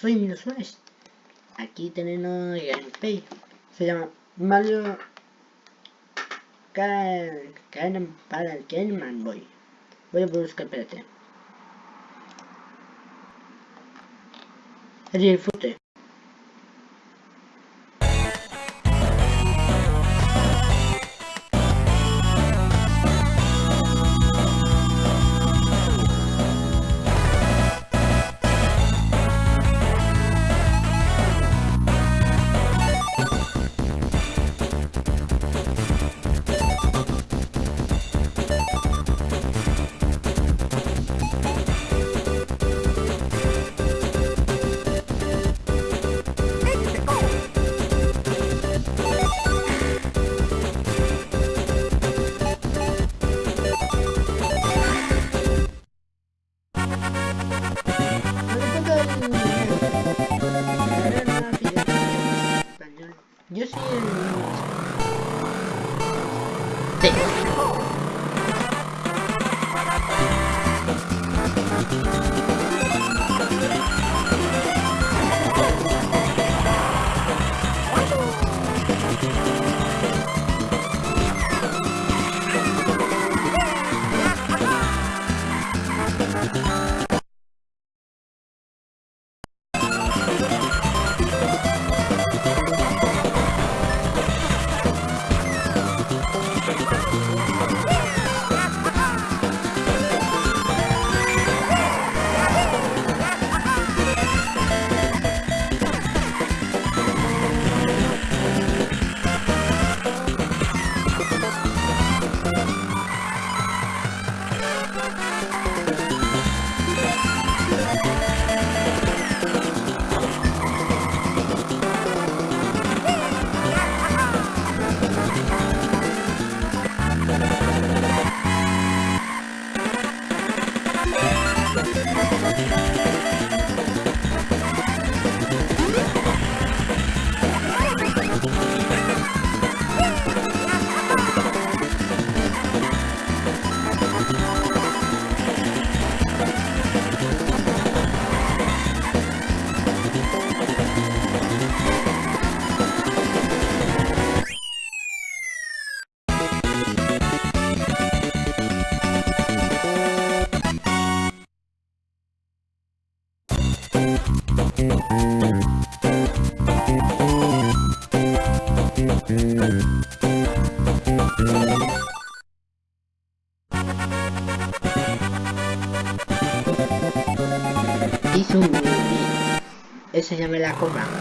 soy Milo Suárez. Aquí tenemos gameplay. Se llama Mario Karen para el Game Boy. Voy a buscar, espérate. Disfrute. Sí. Ese ya me la cobra.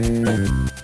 Mm-hmm.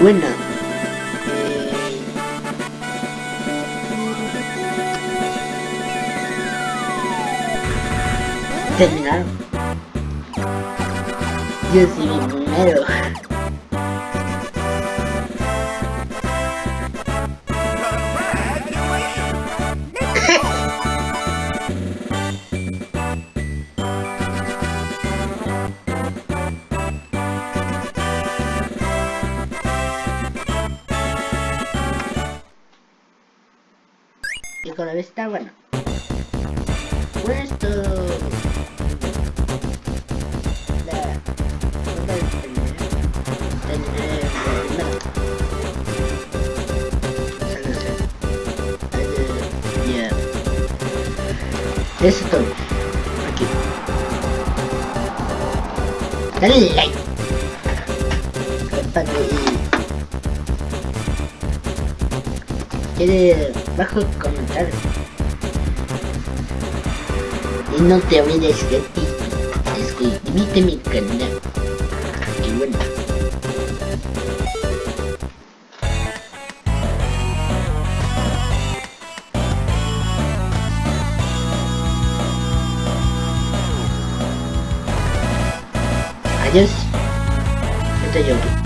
Bueno. Eh, terminaron. Yo sí primero. Y vez está bueno. Bueno, esto... La... ronda de primera. El... Ya. Eso es todo. Aquí. Dale like. Comparte quiere bajo comentar Y no te olvides que suscríbete a mi canal. Y bueno. Adiós. Esto es YouTube.